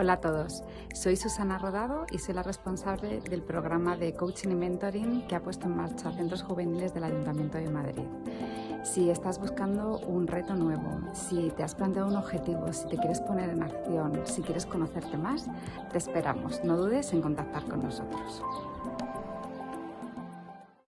Hola a todos, soy Susana Rodado y soy la responsable del programa de Coaching y Mentoring que ha puesto en marcha Centros Juveniles del Ayuntamiento de Madrid. Si estás buscando un reto nuevo, si te has planteado un objetivo, si te quieres poner en acción, si quieres conocerte más, te esperamos. No dudes en contactar con nosotros.